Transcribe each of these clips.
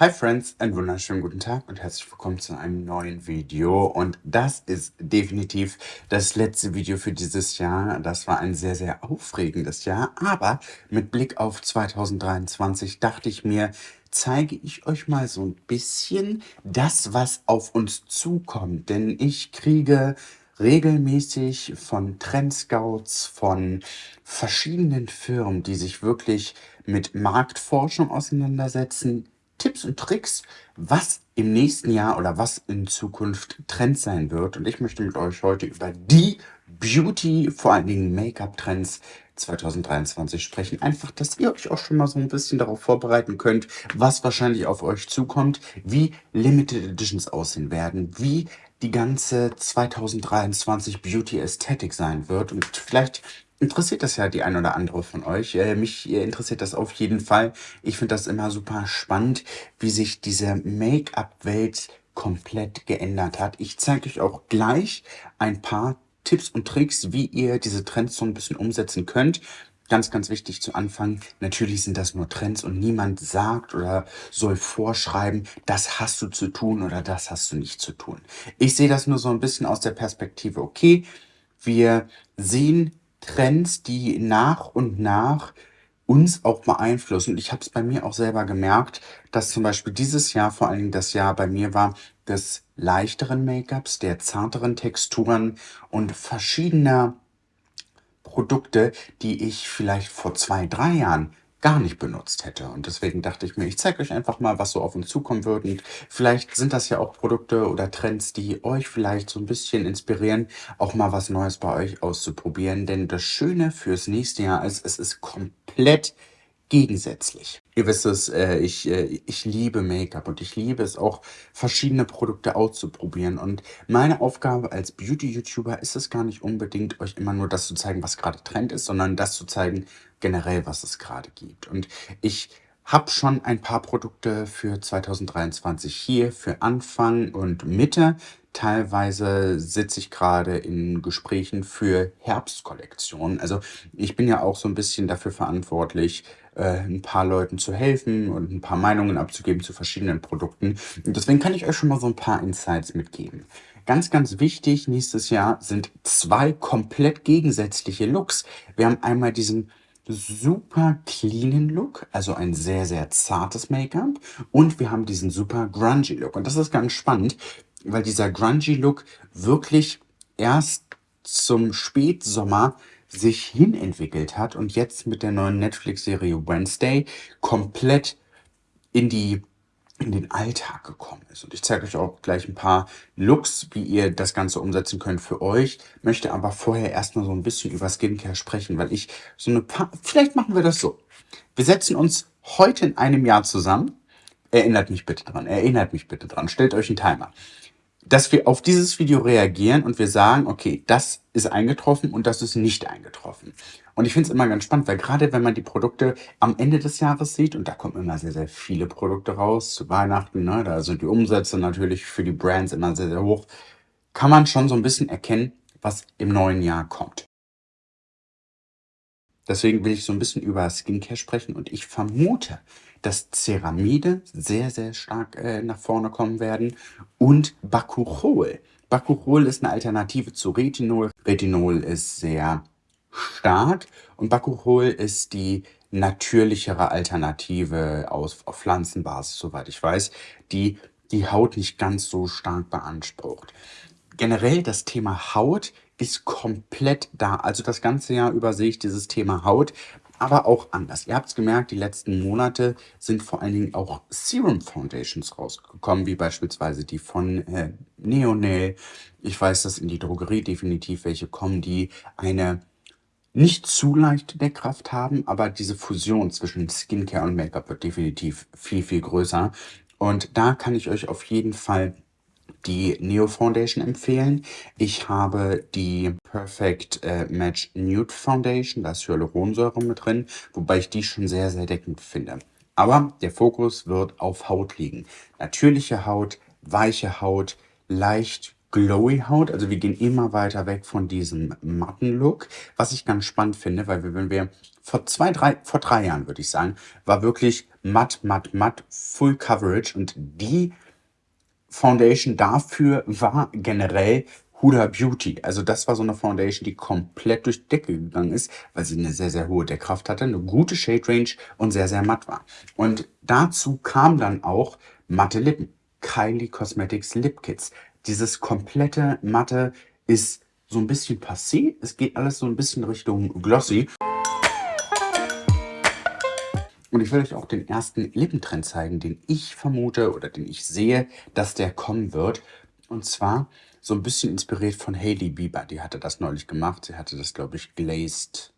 Hi Friends, einen wunderschönen guten Tag und herzlich willkommen zu einem neuen Video. Und das ist definitiv das letzte Video für dieses Jahr. Das war ein sehr, sehr aufregendes Jahr. Aber mit Blick auf 2023 dachte ich mir, zeige ich euch mal so ein bisschen das, was auf uns zukommt. Denn ich kriege regelmäßig von Trendscouts, von verschiedenen Firmen, die sich wirklich mit Marktforschung auseinandersetzen, Tipps und Tricks, was im nächsten Jahr oder was in Zukunft Trend sein wird. Und ich möchte mit euch heute über die Beauty, vor allen Dingen Make-up-Trends 2023 sprechen. Einfach, dass ihr euch auch schon mal so ein bisschen darauf vorbereiten könnt, was wahrscheinlich auf euch zukommt, wie Limited Editions aussehen werden, wie die ganze 2023 Beauty Ästhetik sein wird. Und vielleicht interessiert das ja die ein oder andere von euch. Äh, mich interessiert das auf jeden Fall. Ich finde das immer super spannend, wie sich diese Make-up-Welt komplett geändert hat. Ich zeige euch auch gleich ein paar Tipps und Tricks, wie ihr diese Trends so ein bisschen umsetzen könnt. Ganz, ganz wichtig zu Anfang, natürlich sind das nur Trends und niemand sagt oder soll vorschreiben, das hast du zu tun oder das hast du nicht zu tun. Ich sehe das nur so ein bisschen aus der Perspektive, okay, wir sehen Trends, die nach und nach uns auch beeinflussen. Und ich habe es bei mir auch selber gemerkt, dass zum Beispiel dieses Jahr, vor allen Dingen das Jahr bei mir war, des leichteren Make-ups, der zarteren Texturen und verschiedener Produkte, die ich vielleicht vor zwei, drei Jahren gar nicht benutzt hätte. Und deswegen dachte ich mir, ich zeige euch einfach mal, was so auf uns zukommen wird. Und vielleicht sind das ja auch Produkte oder Trends, die euch vielleicht so ein bisschen inspirieren, auch mal was Neues bei euch auszuprobieren. Denn das Schöne fürs nächste Jahr ist, es ist komplett gegensätzlich. Ihr wisst es, äh, ich, äh, ich liebe Make-up und ich liebe es auch, verschiedene Produkte auszuprobieren. Und meine Aufgabe als Beauty-YouTuber ist es gar nicht unbedingt, euch immer nur das zu zeigen, was gerade Trend ist, sondern das zu zeigen, generell, was es gerade gibt. Und ich habe schon ein paar Produkte für 2023 hier für Anfang und Mitte. Teilweise sitze ich gerade in Gesprächen für Herbstkollektionen. Also ich bin ja auch so ein bisschen dafür verantwortlich, äh, ein paar Leuten zu helfen und ein paar Meinungen abzugeben zu verschiedenen Produkten. Und deswegen kann ich euch schon mal so ein paar Insights mitgeben. Ganz, ganz wichtig nächstes Jahr sind zwei komplett gegensätzliche Looks. Wir haben einmal diesen super cleanen Look, also ein sehr, sehr zartes Make-up. Und wir haben diesen super grungy Look. Und das ist ganz spannend, weil dieser grungy Look wirklich erst zum Spätsommer sich hinentwickelt hat und jetzt mit der neuen Netflix-Serie Wednesday komplett in die in den Alltag gekommen ist. Und ich zeige euch auch gleich ein paar Looks, wie ihr das Ganze umsetzen könnt für euch. Möchte aber vorher erstmal so ein bisschen über Skincare sprechen, weil ich so eine paar, vielleicht machen wir das so. Wir setzen uns heute in einem Jahr zusammen. Erinnert mich bitte dran, erinnert mich bitte dran. Stellt euch einen Timer dass wir auf dieses Video reagieren und wir sagen, okay, das ist eingetroffen und das ist nicht eingetroffen. Und ich finde es immer ganz spannend, weil gerade wenn man die Produkte am Ende des Jahres sieht, und da kommen immer sehr, sehr viele Produkte raus zu Weihnachten, ne, da sind die Umsätze natürlich für die Brands immer sehr, sehr hoch, kann man schon so ein bisschen erkennen, was im neuen Jahr kommt. Deswegen will ich so ein bisschen über Skincare sprechen und ich vermute, dass Ceramide sehr, sehr stark äh, nach vorne kommen werden und Bakuchol. Bakuchol ist eine Alternative zu Retinol. Retinol ist sehr stark und Bakuchol ist die natürlichere Alternative aus, auf Pflanzenbasis, soweit ich weiß, die die Haut nicht ganz so stark beansprucht. Generell das Thema Haut ist komplett da. Also das ganze Jahr über sehe ich dieses Thema Haut aber auch anders. Ihr habt es gemerkt, die letzten Monate sind vor allen Dingen auch Serum Foundations rausgekommen, wie beispielsweise die von äh, Neonail. Ich weiß, dass in die Drogerie definitiv welche kommen, die eine nicht zu leichte Deckkraft haben, aber diese Fusion zwischen Skincare und Make-up wird definitiv viel, viel größer. Und da kann ich euch auf jeden Fall die Neo Foundation empfehlen. Ich habe die Perfect äh, Match Nude Foundation, da ist Hyaluronsäure mit drin, wobei ich die schon sehr, sehr deckend finde. Aber der Fokus wird auf Haut liegen. Natürliche Haut, weiche Haut, leicht glowy Haut. Also wir gehen immer weiter weg von diesem matten Look, was ich ganz spannend finde, weil wir, wenn wir vor zwei, drei, vor drei Jahren würde ich sagen, war wirklich matt, matt, matt, Full Coverage und die Foundation dafür war generell Huda Beauty. Also das war so eine Foundation, die komplett durch die Decke gegangen ist, weil sie eine sehr, sehr hohe Deckkraft hatte, eine gute Shade Range und sehr, sehr matt war. Und dazu kam dann auch matte Lippen. Kylie Cosmetics Lip Kits. Dieses komplette Matte ist so ein bisschen passé. Es geht alles so ein bisschen Richtung Glossy. Und ich will euch auch den ersten Lippentrend zeigen, den ich vermute oder den ich sehe, dass der kommen wird. Und zwar so ein bisschen inspiriert von Hailey Bieber. Die hatte das neulich gemacht. Sie hatte das, glaube ich, Glazed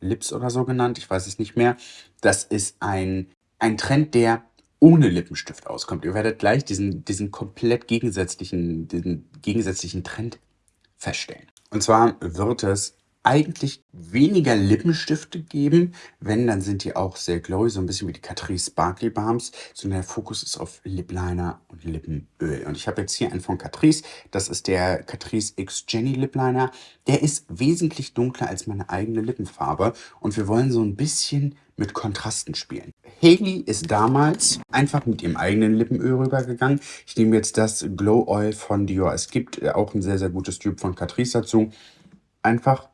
Lips oder so genannt. Ich weiß es nicht mehr. Das ist ein, ein Trend, der ohne Lippenstift auskommt. Ihr werdet gleich diesen, diesen komplett gegensätzlichen, diesen gegensätzlichen Trend feststellen. Und zwar wird es eigentlich weniger Lippenstifte geben. Wenn, dann sind die auch sehr glowy, so ein bisschen wie die Catrice Sparkly Balms. Sondern der Fokus ist auf Lip Liner und Lippenöl. Und ich habe jetzt hier einen von Catrice. Das ist der Catrice X Jenny Lip Liner. Der ist wesentlich dunkler als meine eigene Lippenfarbe. Und wir wollen so ein bisschen mit Kontrasten spielen. Haley ist damals einfach mit ihrem eigenen Lippenöl rübergegangen. Ich nehme jetzt das Glow Oil von Dior. Es gibt auch ein sehr, sehr gutes Typ von Catrice dazu. Einfach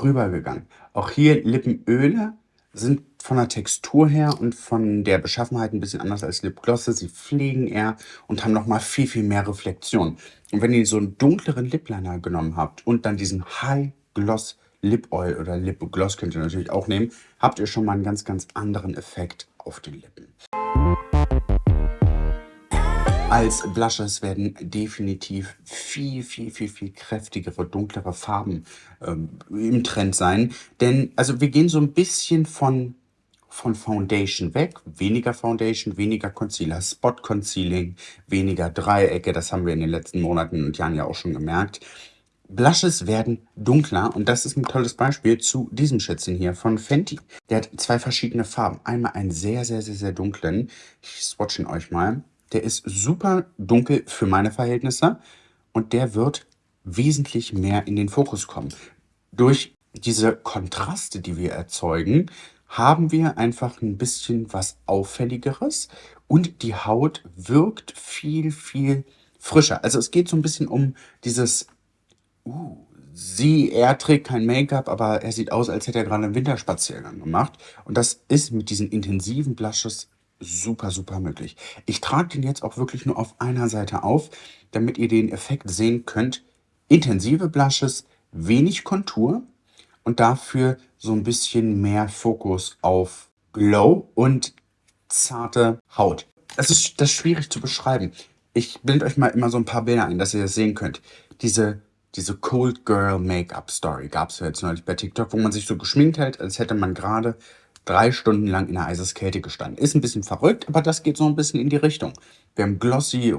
rübergegangen. Auch hier Lippenöle sind von der Textur her und von der Beschaffenheit ein bisschen anders als Lipglosse. Sie pflegen eher und haben nochmal viel, viel mehr Reflexion. Und wenn ihr so einen dunkleren Lipliner genommen habt und dann diesen High Gloss Lip Oil oder Lip Gloss könnt ihr natürlich auch nehmen, habt ihr schon mal einen ganz, ganz anderen Effekt auf den Lippen. Als Blushes werden definitiv viel, viel, viel, viel kräftigere, dunklere Farben ähm, im Trend sein. Denn, also wir gehen so ein bisschen von, von Foundation weg. Weniger Foundation, weniger Concealer, Spot Concealing, weniger Dreiecke. Das haben wir in den letzten Monaten und Jahren ja auch schon gemerkt. Blushes werden dunkler und das ist ein tolles Beispiel zu diesem Schätzchen hier von Fenty. Der hat zwei verschiedene Farben. Einmal einen sehr, sehr, sehr, sehr dunklen. Ich swatche ihn euch mal. Der ist super dunkel für meine Verhältnisse und der wird wesentlich mehr in den Fokus kommen. Durch diese Kontraste, die wir erzeugen, haben wir einfach ein bisschen was Auffälligeres und die Haut wirkt viel, viel frischer. Also es geht so ein bisschen um dieses, uh, sie, er trägt kein Make-up, aber er sieht aus, als hätte er gerade einen Winterspaziergang gemacht. Und das ist mit diesen intensiven Blushes super, super möglich. Ich trage den jetzt auch wirklich nur auf einer Seite auf, damit ihr den Effekt sehen könnt. Intensive Blushes, wenig Kontur und dafür so ein bisschen mehr Fokus auf Glow und zarte Haut. Das ist, das ist schwierig zu beschreiben. Ich blende euch mal immer so ein paar Bilder ein, dass ihr das sehen könnt. Diese, diese Cold Girl Make-up Story gab es ja jetzt neulich bei TikTok, wo man sich so geschminkt hält, als hätte man gerade drei Stunden lang in der Eiseskälte gestanden. Ist ein bisschen verrückt, aber das geht so ein bisschen in die Richtung. Wir haben glossy,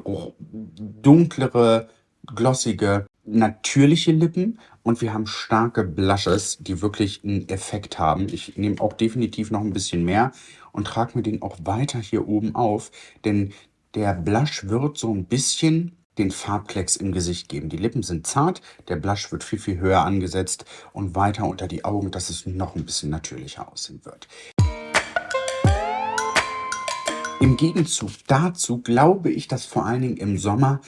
dunklere, glossige, natürliche Lippen und wir haben starke Blushes, die wirklich einen Effekt haben. Ich nehme auch definitiv noch ein bisschen mehr und trage mir den auch weiter hier oben auf, denn der Blush wird so ein bisschen den Farbklecks im Gesicht geben. Die Lippen sind zart, der Blush wird viel, viel höher angesetzt und weiter unter die Augen, dass es noch ein bisschen natürlicher aussehen wird. Im Gegenzug dazu glaube ich, dass vor allen Dingen im Sommer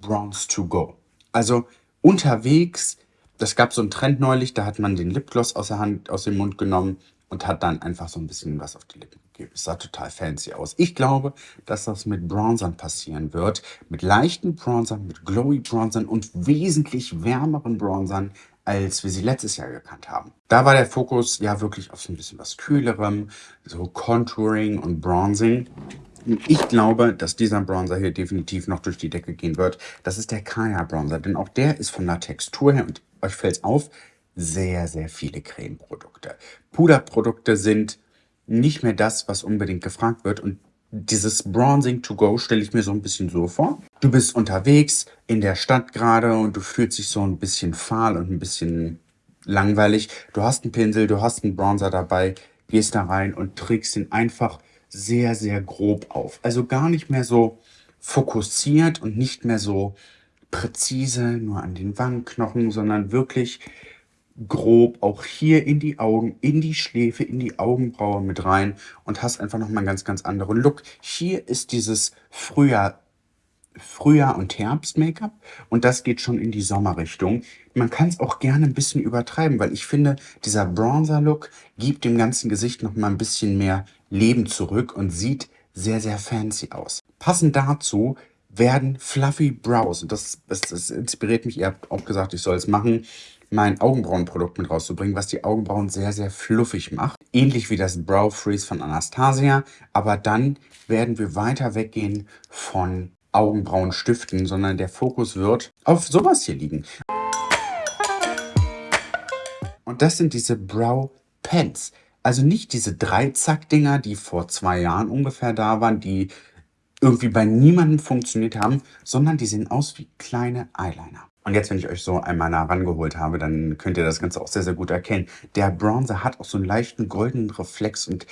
Bronze to go. Also unterwegs, das gab so einen Trend neulich, da hat man den Lipgloss aus der Hand, aus dem Mund genommen und hat dann einfach so ein bisschen was auf die Lippen gegeben. Es sah total fancy aus. Ich glaube, dass das mit Bronzern passieren wird. Mit leichten Bronzern, mit glowy Bronzern und wesentlich wärmeren Bronzern, als wir sie letztes Jahr gekannt haben. Da war der Fokus ja wirklich auf so ein bisschen was Kühlerem, so Contouring und Bronzing. Ich glaube, dass dieser Bronzer hier definitiv noch durch die Decke gehen wird. Das ist der Kaya Bronzer, denn auch der ist von der Textur her, und euch fällt es auf, sehr, sehr viele Cremeprodukte. Puderprodukte sind nicht mehr das, was unbedingt gefragt wird. Und dieses Bronzing to go stelle ich mir so ein bisschen so vor. Du bist unterwegs in der Stadt gerade und du fühlst dich so ein bisschen fahl und ein bisschen langweilig. Du hast einen Pinsel, du hast einen Bronzer dabei, gehst da rein und trägst ihn einfach sehr, sehr grob auf. Also gar nicht mehr so fokussiert und nicht mehr so präzise, nur an den Wangenknochen, sondern wirklich grob auch hier in die Augen, in die Schläfe, in die Augenbraue mit rein und hast einfach nochmal einen ganz, ganz anderen Look. Hier ist dieses Frühjahr, Frühjahr und Herbst-Make-up und das geht schon in die Sommerrichtung. Man kann es auch gerne ein bisschen übertreiben, weil ich finde, dieser Bronzer-Look gibt dem ganzen Gesicht nochmal ein bisschen mehr Leben zurück und sieht sehr, sehr fancy aus. Passend dazu werden Fluffy Brows, und das, das, das inspiriert mich, ihr habt auch gesagt, ich soll es machen, mein Augenbrauenprodukt mit rauszubringen, was die Augenbrauen sehr, sehr fluffig macht. Ähnlich wie das Brow Freeze von Anastasia. Aber dann werden wir weiter weggehen von Augenbrauenstiften, sondern der Fokus wird auf sowas hier liegen. Und das sind diese Brow Pens. Also nicht diese Dreizack-Dinger, die vor zwei Jahren ungefähr da waren, die irgendwie bei niemandem funktioniert haben, sondern die sehen aus wie kleine Eyeliner. Und jetzt, wenn ich euch so einmal nah rangeholt habe, dann könnt ihr das Ganze auch sehr, sehr gut erkennen. Der Bronzer hat auch so einen leichten goldenen Reflex und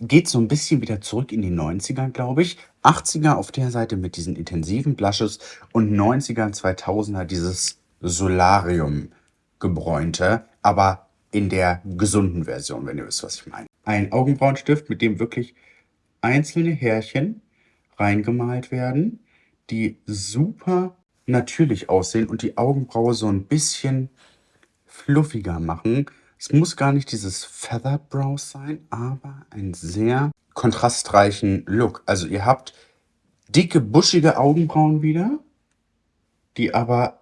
geht so ein bisschen wieder zurück in die 90er, glaube ich. 80er auf der Seite mit diesen intensiven Blushes und 90er, 2000er dieses Solarium gebräunte, aber in der gesunden Version, wenn ihr wisst, was ich meine. Ein Augenbrauenstift, mit dem wirklich einzelne Härchen reingemalt werden, die super natürlich aussehen und die Augenbraue so ein bisschen fluffiger machen. Es muss gar nicht dieses Feathered Brows sein, aber einen sehr kontrastreichen Look. Also ihr habt dicke, buschige Augenbrauen wieder, die aber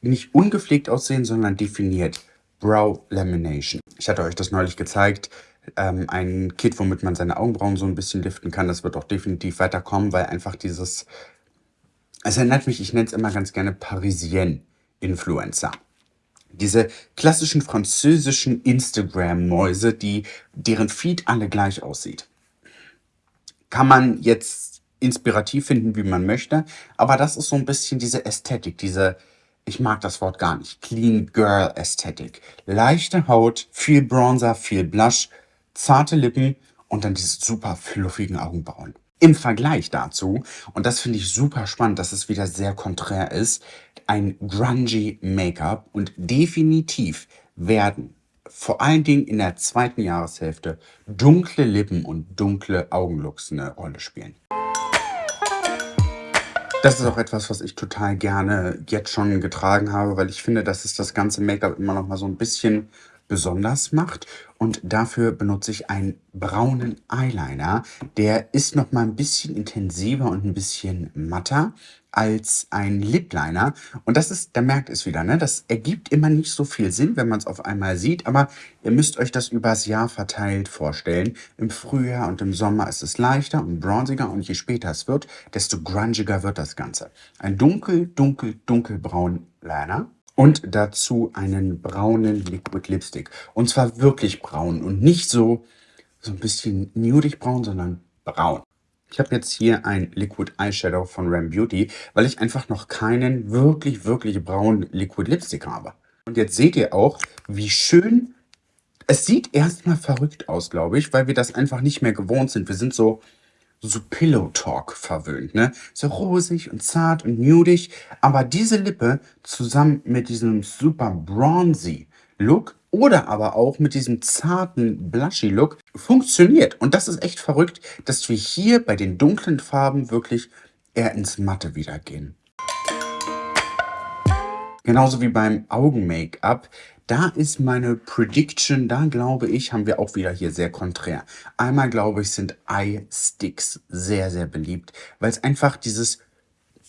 nicht ungepflegt aussehen, sondern definiert. Brow Lamination. Ich hatte euch das neulich gezeigt. Ähm, ein Kit, womit man seine Augenbrauen so ein bisschen liften kann. Das wird auch definitiv weiterkommen, weil einfach dieses es erinnert mich, ich nenne es immer ganz gerne Parisien-Influencer. Diese klassischen französischen Instagram-Mäuse, die, deren Feed alle gleich aussieht. Kann man jetzt inspirativ finden, wie man möchte, aber das ist so ein bisschen diese Ästhetik, diese, ich mag das Wort gar nicht, Clean Girl Ästhetik. Leichte Haut, viel Bronzer, viel Blush, zarte Lippen und dann diese super fluffigen Augenbrauen. Im Vergleich dazu, und das finde ich super spannend, dass es wieder sehr konträr ist, ein grungy Make-up und definitiv werden vor allen Dingen in der zweiten Jahreshälfte dunkle Lippen und dunkle Augenlooks eine Rolle spielen. Das ist auch etwas, was ich total gerne jetzt schon getragen habe, weil ich finde, dass es das ganze Make-up immer noch mal so ein bisschen besonders macht. Und dafür benutze ich einen braunen Eyeliner. Der ist noch mal ein bisschen intensiver und ein bisschen matter als ein Lip Liner. Und das ist, da merkt es wieder, ne? das ergibt immer nicht so viel Sinn, wenn man es auf einmal sieht, aber ihr müsst euch das übers Jahr verteilt vorstellen. Im Frühjahr und im Sommer ist es leichter und bronziger und je später es wird, desto grungiger wird das Ganze. Ein dunkel, dunkel, dunkelbraun Liner und dazu einen braunen Liquid Lipstick. Und zwar wirklich braun und nicht so, so ein bisschen nudig braun, sondern braun. Ich habe jetzt hier ein Liquid Eyeshadow von Ram Beauty, weil ich einfach noch keinen wirklich, wirklich braunen Liquid Lipstick habe. Und jetzt seht ihr auch, wie schön... Es sieht erstmal verrückt aus, glaube ich, weil wir das einfach nicht mehr gewohnt sind. Wir sind so so Pillow Talk verwöhnt, ne? So rosig und zart und nudig, aber diese Lippe zusammen mit diesem super bronzy Look oder aber auch mit diesem zarten blushy Look funktioniert. Und das ist echt verrückt, dass wir hier bei den dunklen Farben wirklich eher ins Matte wieder gehen. Genauso wie beim Augen-Make-up da ist meine Prediction, da glaube ich, haben wir auch wieder hier sehr konträr. Einmal glaube ich, sind Eye Sticks sehr, sehr beliebt, weil es einfach dieses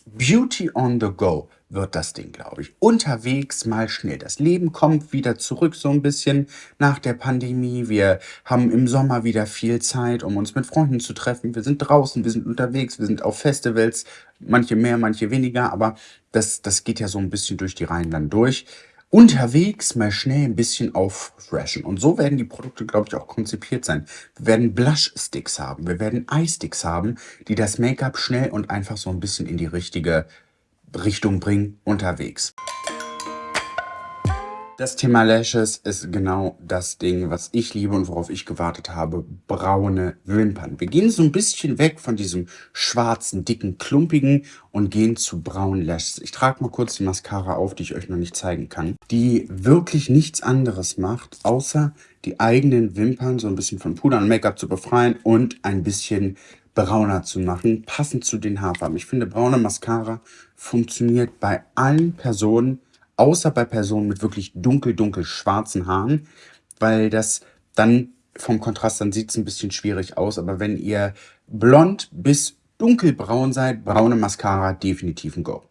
Beauty on the go wird das Ding, glaube ich. Unterwegs mal schnell. Das Leben kommt wieder zurück so ein bisschen nach der Pandemie. Wir haben im Sommer wieder viel Zeit, um uns mit Freunden zu treffen. Wir sind draußen, wir sind unterwegs, wir sind auf Festivals. Manche mehr, manche weniger, aber das, das geht ja so ein bisschen durch die Reihen dann durch unterwegs mal schnell ein bisschen auffreshen. Und so werden die Produkte, glaube ich, auch konzipiert sein. Wir werden Blush-Sticks haben, wir werden Eye-Sticks haben, die das Make-up schnell und einfach so ein bisschen in die richtige Richtung bringen unterwegs. Das Thema Lashes ist genau das Ding, was ich liebe und worauf ich gewartet habe. Braune Wimpern. Wir gehen so ein bisschen weg von diesem schwarzen, dicken, klumpigen und gehen zu braunen Lashes. Ich trage mal kurz die Mascara auf, die ich euch noch nicht zeigen kann. Die wirklich nichts anderes macht, außer die eigenen Wimpern so ein bisschen von Puder und Make-up zu befreien und ein bisschen brauner zu machen, passend zu den Haarfarben. Ich finde, braune Mascara funktioniert bei allen Personen, außer bei Personen mit wirklich dunkel, dunkel schwarzen Haaren, weil das dann vom Kontrast, dann sieht es ein bisschen schwierig aus. Aber wenn ihr blond bis dunkelbraun seid, braune Mascara definitiv ein Go.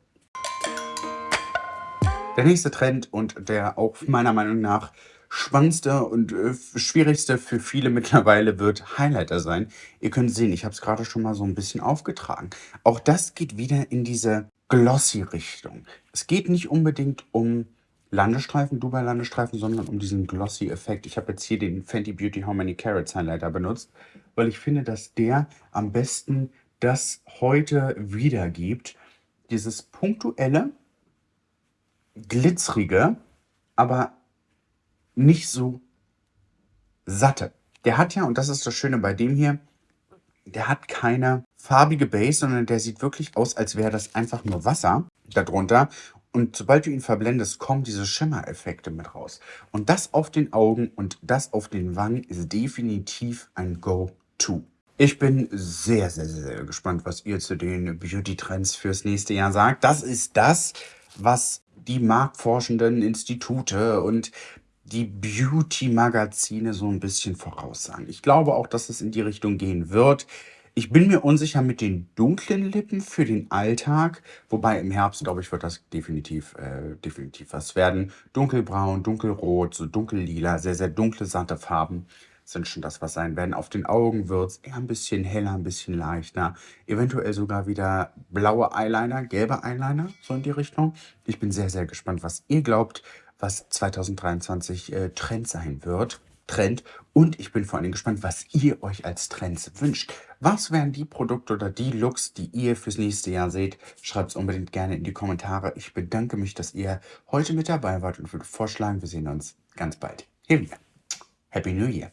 Der nächste Trend und der auch meiner Meinung nach spannendste und äh, schwierigste für viele mittlerweile wird Highlighter sein. Ihr könnt sehen, ich habe es gerade schon mal so ein bisschen aufgetragen. Auch das geht wieder in diese Glossy-Richtung. Es geht nicht unbedingt um Landestreifen, Dubai-Landestreifen, sondern um diesen Glossy-Effekt. Ich habe jetzt hier den Fenty Beauty How Many Carrots Highlighter benutzt, weil ich finde, dass der am besten das heute wiedergibt. Dieses punktuelle, glitzerige, aber nicht so satte. Der hat ja, und das ist das Schöne bei dem hier, der hat keine farbige Base, sondern der sieht wirklich aus, als wäre das einfach nur Wasser darunter. Und sobald du ihn verblendest, kommen diese Schimmereffekte mit raus. Und das auf den Augen und das auf den Wangen ist definitiv ein Go-To. Ich bin sehr, sehr, sehr gespannt, was ihr zu den Beauty-Trends fürs nächste Jahr sagt. Das ist das, was die marktforschenden Institute und die Beauty-Magazine so ein bisschen voraussagen. Ich glaube auch, dass es in die Richtung gehen wird. Ich bin mir unsicher mit den dunklen Lippen für den Alltag, wobei im Herbst, glaube ich, wird das definitiv, äh, definitiv was werden. Dunkelbraun, dunkelrot, so dunkellila, sehr, sehr dunkle, satte Farben sind schon das, was sein werden. Auf den Augen wird es eher ein bisschen heller, ein bisschen leichter. Eventuell sogar wieder blaue Eyeliner, gelbe Eyeliner, so in die Richtung. Ich bin sehr, sehr gespannt, was ihr glaubt, was 2023 äh, Trend sein wird. Trend. Und ich bin vor allem gespannt, was ihr euch als Trends wünscht. Was wären die Produkte oder die Looks, die ihr fürs nächste Jahr seht? Schreibt es unbedingt gerne in die Kommentare. Ich bedanke mich, dass ihr heute mit dabei wart und würde vorschlagen, wir sehen uns ganz bald hier wieder. Happy New Year!